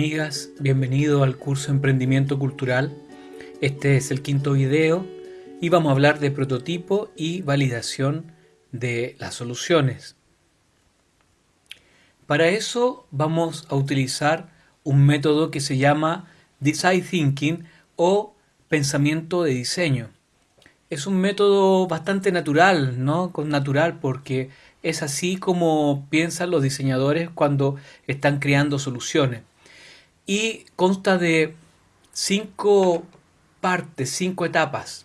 Amigas, bienvenido al curso Emprendimiento Cultural. Este es el quinto video y vamos a hablar de prototipo y validación de las soluciones. Para eso vamos a utilizar un método que se llama Design Thinking o pensamiento de diseño. Es un método bastante natural, ¿no? Con natural porque es así como piensan los diseñadores cuando están creando soluciones. Y consta de cinco partes, cinco etapas.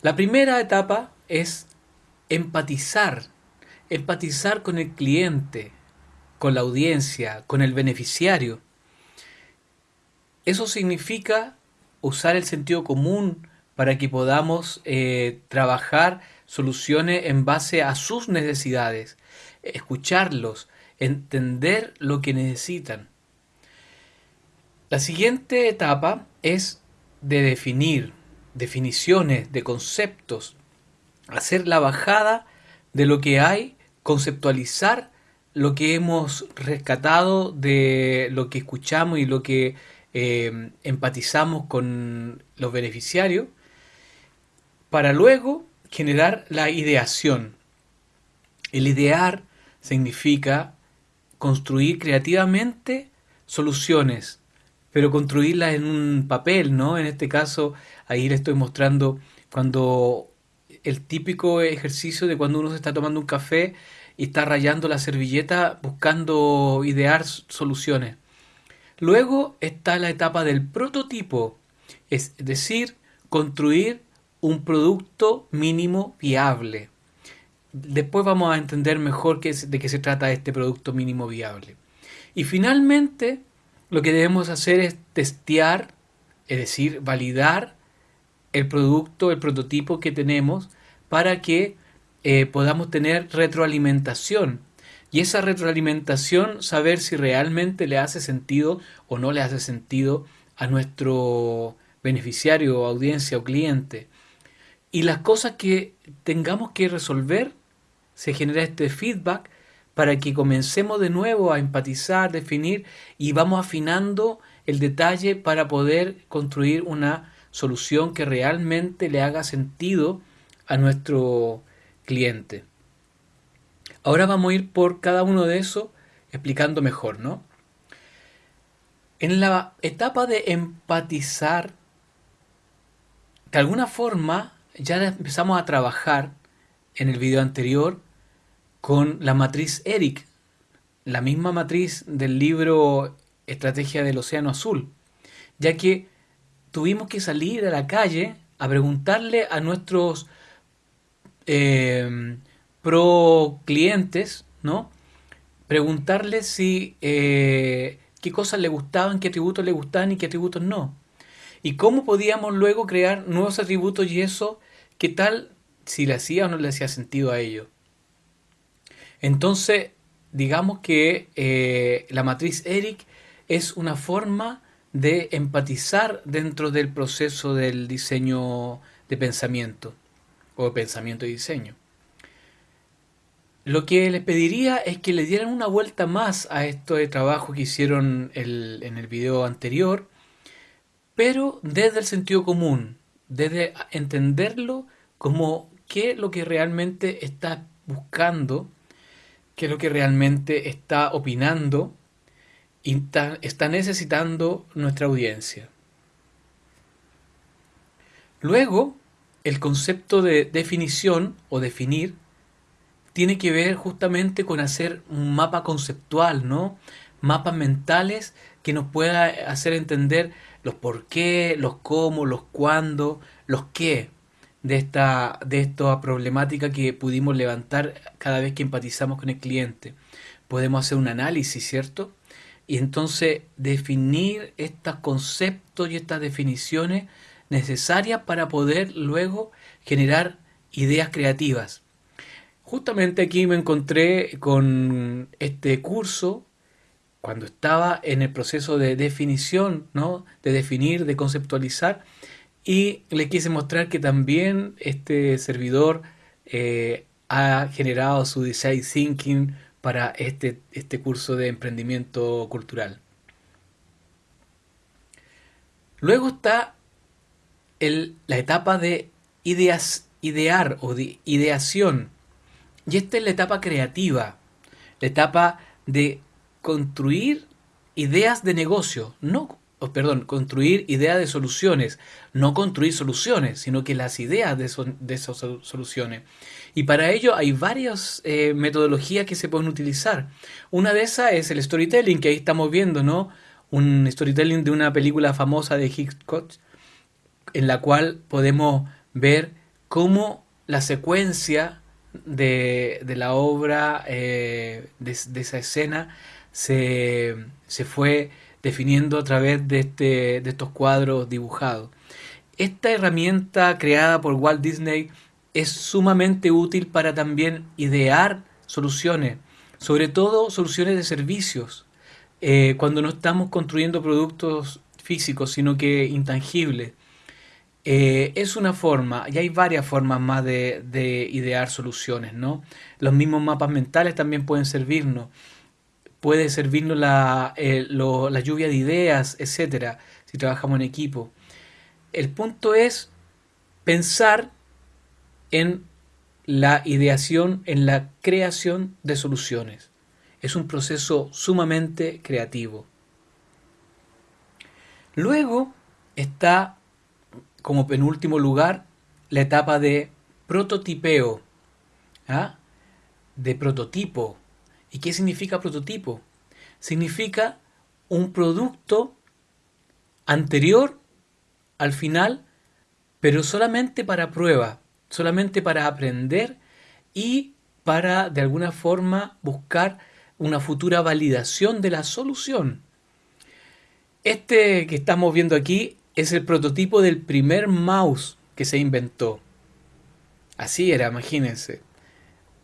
La primera etapa es empatizar, empatizar con el cliente, con la audiencia, con el beneficiario. Eso significa usar el sentido común para que podamos eh, trabajar soluciones en base a sus necesidades, escucharlos, entender lo que necesitan. La siguiente etapa es de definir definiciones de conceptos, hacer la bajada de lo que hay, conceptualizar lo que hemos rescatado de lo que escuchamos y lo que eh, empatizamos con los beneficiarios, para luego generar la ideación. El idear significa construir creativamente soluciones, pero construirlas en un papel, ¿no? En este caso, ahí le estoy mostrando cuando el típico ejercicio de cuando uno se está tomando un café y está rayando la servilleta buscando idear soluciones. Luego está la etapa del prototipo, es decir, construir un producto mínimo viable. Después vamos a entender mejor de qué se trata este producto mínimo viable. Y finalmente, lo que debemos hacer es testear, es decir, validar el producto, el prototipo que tenemos para que eh, podamos tener retroalimentación. Y esa retroalimentación, saber si realmente le hace sentido o no le hace sentido a nuestro beneficiario, audiencia o cliente. Y las cosas que tengamos que resolver, se genera este feedback para que comencemos de nuevo a empatizar, definir y vamos afinando el detalle para poder construir una solución que realmente le haga sentido a nuestro cliente. Ahora vamos a ir por cada uno de esos explicando mejor, ¿no? En la etapa de empatizar, de alguna forma ya empezamos a trabajar en el video anterior con la matriz ERIC, la misma matriz del libro Estrategia del Océano Azul, ya que tuvimos que salir a la calle a preguntarle a nuestros eh, pro clientes, ¿no? Preguntarles si eh, qué cosas le gustaban, qué atributos le gustaban y qué atributos no. Y cómo podíamos luego crear nuevos atributos y eso, qué tal si le hacía o no le hacía sentido a ello. Entonces, digamos que eh, la matriz ERIC es una forma de empatizar dentro del proceso del diseño de pensamiento o pensamiento y diseño. Lo que les pediría es que le dieran una vuelta más a esto de trabajo que hicieron en el video anterior, pero desde el sentido común, desde entenderlo como qué es lo que realmente está buscando, qué es lo que realmente está opinando y está necesitando nuestra audiencia. Luego, el concepto de definición o definir tiene que ver justamente con hacer un mapa conceptual, ¿no? Mapas mentales que nos pueda hacer entender los por qué, los cómo, los cuándo, los qué de esta, de esta problemática que pudimos levantar cada vez que empatizamos con el cliente. Podemos hacer un análisis, ¿cierto? Y entonces definir estos conceptos y estas definiciones necesarias para poder luego generar ideas creativas. Justamente aquí me encontré con este curso cuando estaba en el proceso de definición, ¿no? de definir, de conceptualizar, y le quise mostrar que también este servidor eh, ha generado su design thinking para este, este curso de emprendimiento cultural. Luego está el, la etapa de ideas, idear o de ideación. Y esta es la etapa creativa, la etapa de construir ideas de negocio, no, oh, perdón, construir ideas de soluciones, no construir soluciones, sino que las ideas de, de esas soluciones. Y para ello hay varias eh, metodologías que se pueden utilizar. Una de esas es el storytelling, que ahí estamos viendo, ¿no? Un storytelling de una película famosa de Hitchcock, en la cual podemos ver cómo la secuencia de, la obra, eh, de, de, esa escena, se, se, fue definiendo a través de, este, de estos cuadros dibujados. Esta herramienta creada por Walt Disney es sumamente útil para también idear soluciones, sobre todo soluciones de servicios, eh, cuando no estamos construyendo productos físicos, sino que intangibles. Eh, es una forma, y hay varias formas más de, idear soluciones, ¿no? Los mismos mapas mentales también pueden servirnos. Puede servirnos la, eh, la lluvia de ideas, etcétera, si trabajamos en equipo. El punto es pensar en la ideación, en la creación de soluciones. Es un proceso sumamente creativo. Luego está, como penúltimo lugar, la etapa de prototipeo, ¿ah? de prototipo. ¿Y qué significa prototipo? Significa un producto anterior al final, pero solamente para prueba, solamente para aprender y para de alguna forma buscar una futura validación de la solución. Este que estamos viendo aquí es el prototipo del primer mouse que se inventó. Así era, imagínense.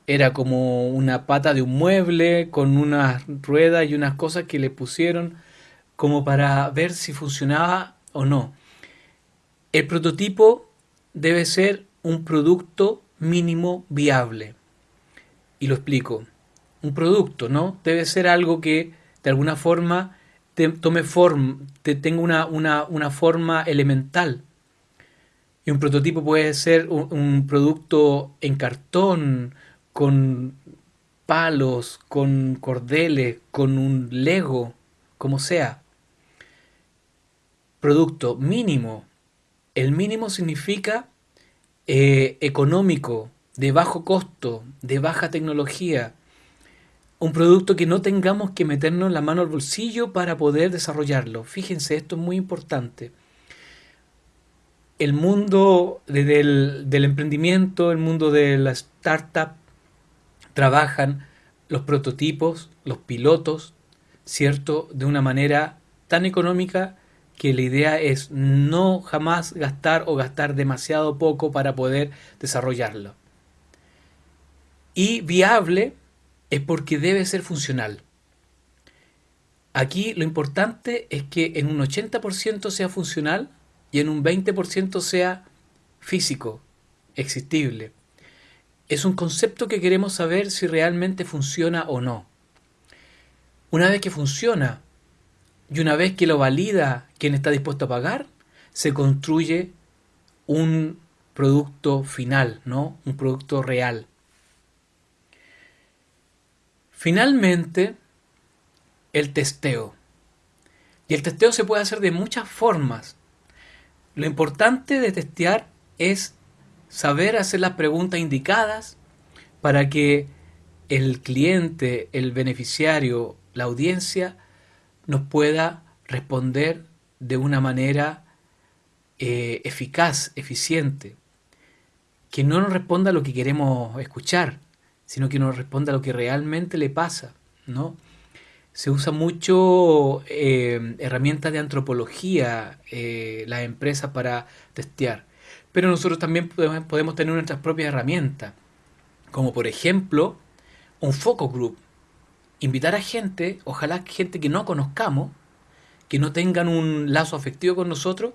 Era como una pata de un mueble con unas ruedas y unas cosas que le pusieron como para ver si funcionaba o no. El prototipo debe ser un producto mínimo viable. Y lo explico. Un producto, ¿no? Debe ser algo que de alguna forma te, tome forma, te tenga una, una, forma elemental. Y un prototipo puede ser un producto en cartón, con palos, con cordeles, con un lego, como sea. Producto mínimo. El mínimo significa eh, económico, de bajo costo, de baja tecnología, un producto que no tengamos que meternos la mano al bolsillo para poder desarrollarlo. Fíjense, esto es muy importante. El mundo del, del emprendimiento, el mundo de la startup, trabajan los prototipos, los pilotos, ¿cierto? De una manera tan económica que la idea es no jamás gastar o gastar demasiado poco para poder desarrollarlo. Y viable es porque debe ser funcional. Aquí lo importante es que en un 80% sea funcional y en un 20% sea físico, existible. Es un concepto que queremos saber si realmente funciona o no. Una vez que funciona, y una vez que lo valida quien está dispuesto a pagar, se construye un producto final, ¿no? Un producto real. Finalmente, el testeo. Y el testeo se puede hacer de muchas formas. Lo importante de testear es saber hacer las preguntas indicadas para que el cliente, el beneficiario, la audiencia nos pueda responder de una manera eh, eficaz, eficiente, que no nos responda lo que queremos escuchar, sino que nos responda lo que realmente le pasa, ¿no? Se usa mucho eh, herramientas de antropología, eh, las empresas para testear, pero nosotros también podemos, tener nuestras propias herramientas, como por ejemplo un focus group, invitar a gente, ojalá gente que no conozcamos, que no tengan un lazo afectivo con nosotros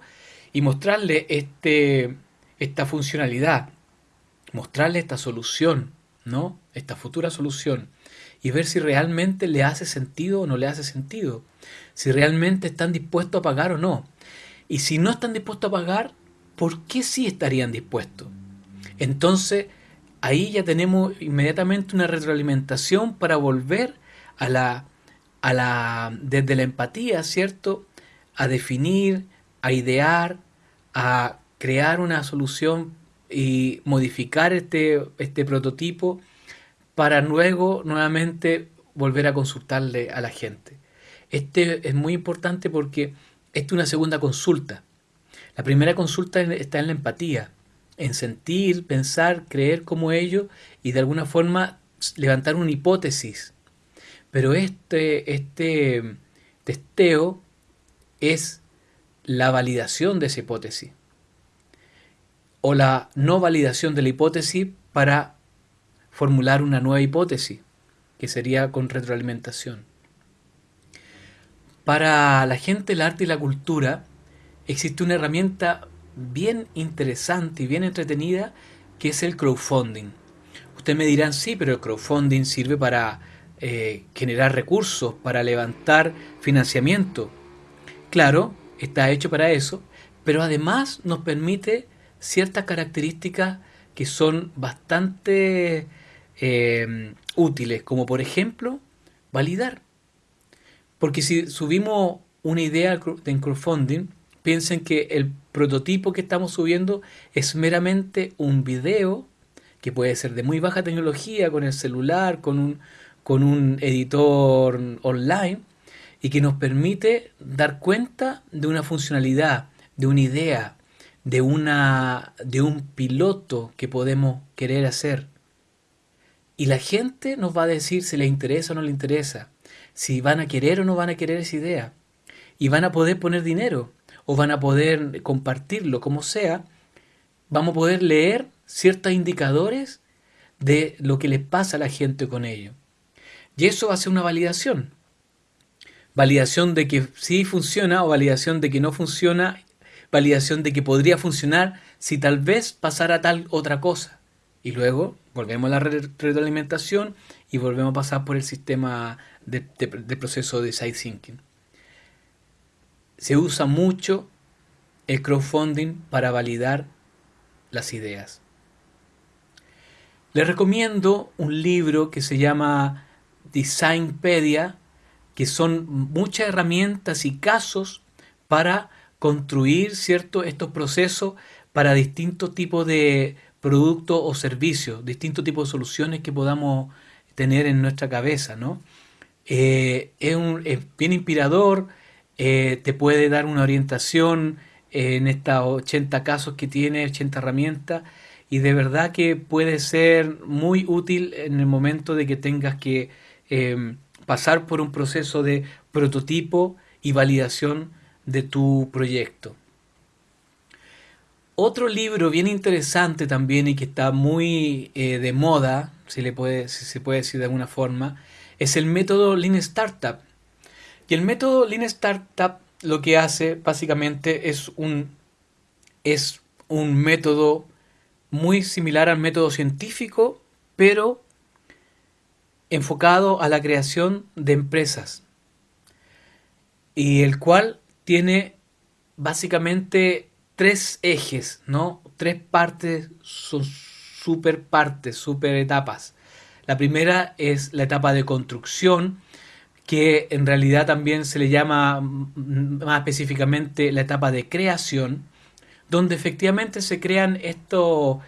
y mostrarle este, esta funcionalidad, mostrarle esta solución, ¿no? Esta futura solución y ver si realmente le hace sentido o no le hace sentido, si realmente están dispuestos a pagar o no. Y si no están dispuestos a pagar, ¿por qué sí estarían dispuestos? Entonces, ahí ya tenemos inmediatamente una retroalimentación para volver a la, a la, desde la empatía, ¿cierto? A definir, a idear, a crear una solución y modificar este, este prototipo para luego nuevamente volver a consultarle a la gente. Este es muy importante porque esta es una segunda consulta. La primera consulta está en la empatía, en sentir, pensar, creer como ellos y de alguna forma levantar una hipótesis. Pero este, este testeo es la validación de esa hipótesis o la no validación de la hipótesis para formular una nueva hipótesis, que sería con retroalimentación. Para la gente el arte y la cultura existe una herramienta bien interesante y bien entretenida que es el crowdfunding. Ustedes me dirán, sí, pero el crowdfunding sirve para eh, generar recursos, para levantar financiamiento. Claro, está hecho para eso, pero además nos permite ciertas características que son bastante eh, útiles, como por ejemplo validar. Porque si subimos una idea en crowdfunding, piensen que el prototipo que estamos subiendo es meramente un video que puede ser de muy baja tecnología, con el celular, con un, con un editor online, y que nos permite dar cuenta de una funcionalidad, de una idea, de, una, de un piloto que podemos querer hacer. Y la gente nos va a decir si le interesa o no le interesa, si van a querer o no van a querer esa idea. Y van a poder poner dinero o van a poder compartirlo, como sea. Vamos a poder leer ciertos indicadores de lo que les pasa a la gente con ello. Y eso va a ser una validación. Validación de que sí funciona o validación de que no funciona validación de que podría funcionar si tal vez pasara tal otra cosa. Y luego volvemos a la retroalimentación y volvemos a pasar por el sistema de, proceso de side thinking. Se usa mucho el crowdfunding para validar las ideas. Les recomiendo un libro que se llama Designpedia, que son muchas herramientas y casos para construir ¿cierto? estos procesos para distintos tipos de productos o servicios, distintos tipos de soluciones que podamos tener en nuestra cabeza. ¿no? Eh, es, bien inspirador, eh, te puede dar una orientación en estos 80 casos que tiene, 80 herramientas, y de verdad que puede ser muy útil en el momento de que tengas que eh, pasar por un proceso de prototipo y validación de tu proyecto. Otro libro bien interesante también y que está muy eh, de moda, si, le puede, si se puede decir de alguna forma, es el método Lean Startup. Y el método Lean Startup lo que hace básicamente es un, es un método muy similar al método científico, pero enfocado a la creación de empresas. Y el cual tiene básicamente tres ejes, ¿no? Tres partes, son super partes, super etapas. La primera es la etapa de construcción, que en realidad también se le llama más específicamente la etapa de creación, donde efectivamente se crean esto,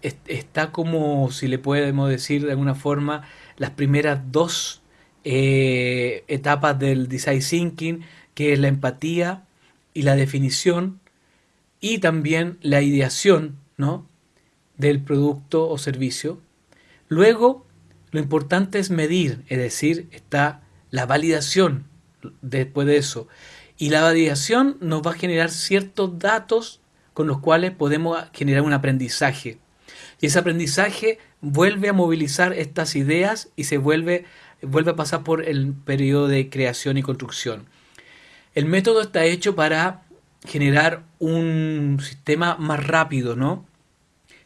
está como, si le podemos decir de alguna forma, las primeras dos eh, etapas del design thinking, que es la empatía y la definición y también la ideación ¿no? del producto o servicio. Luego, lo importante es medir, es decir, está la validación después de eso. Y la validación nos va a generar ciertos datos con los cuales podemos generar un aprendizaje. Y ese aprendizaje vuelve a movilizar estas ideas y se vuelve, vuelve a pasar por el periodo de creación y construcción. El método está hecho para generar un sistema más rápido, ¿no?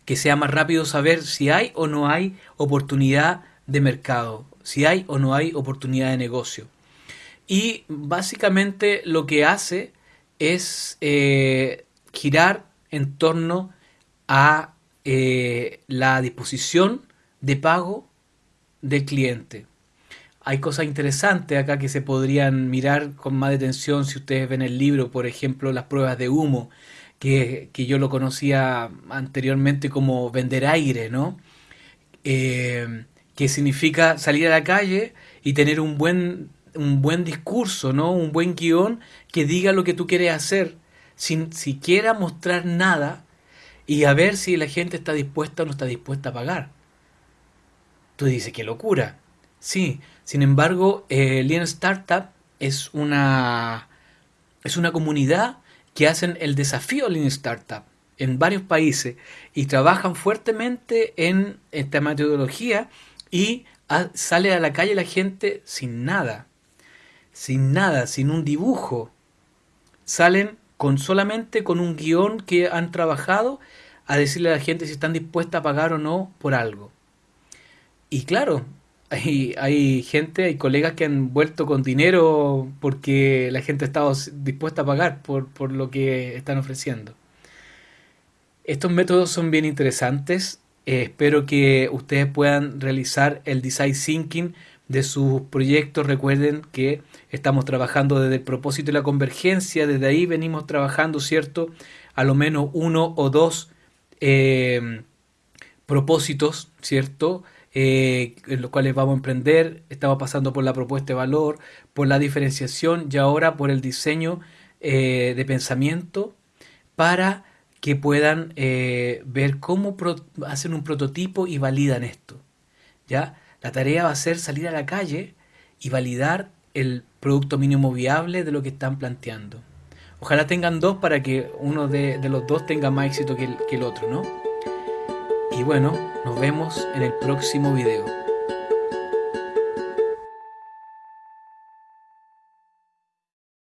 que sea más rápido saber si hay o no hay oportunidad de mercado, si hay o no hay oportunidad de negocio. Y básicamente lo que hace es eh, girar en torno a eh, la disposición de pago del cliente. Hay cosas interesantes acá que se podrían mirar con más detención si ustedes ven el libro, por ejemplo, las pruebas de humo, que, yo lo conocía anteriormente como vender aire, ¿no? Eh, que significa salir a la calle y tener un buen, un buen discurso, ¿no? Un buen guion que diga lo que tú quieres hacer, sin siquiera mostrar nada y a ver si la gente está dispuesta o no está dispuesta a pagar. Tú dices, qué locura. Sí, sin embargo, eh, Lean Startup es una, es una comunidad que hacen el desafío Lean Startup en varios países y trabajan fuertemente en esta metodología y sale a la calle la gente sin nada, sin nada, sin un dibujo. Salen con solamente con un guion que han trabajado a decirle a la gente si están dispuestas a pagar o no por algo. Y claro, hay, hay gente, hay colegas que han vuelto con dinero porque la gente ha estado dispuesta a pagar por, por lo que están ofreciendo. Estos métodos son bien interesantes. Eh, espero que ustedes puedan realizar el design thinking de sus proyectos. Recuerden que estamos trabajando desde el propósito y la convergencia. Desde ahí venimos trabajando, ¿cierto? A lo menos uno o dos eh, propósitos, ¿cierto? eh, en los cuales vamos a emprender. Estamos pasando por la propuesta de valor, por la diferenciación y ahora por el diseño eh, de pensamiento para que puedan eh, ver cómo hacen un prototipo y validan esto. ¿ya? La tarea va a ser salir a la calle y validar el producto mínimo viable de lo que están planteando. Ojalá tengan dos para que uno de, los dos tenga más éxito que el, que el otro, ¿no? Y bueno, nos vemos en el próximo video.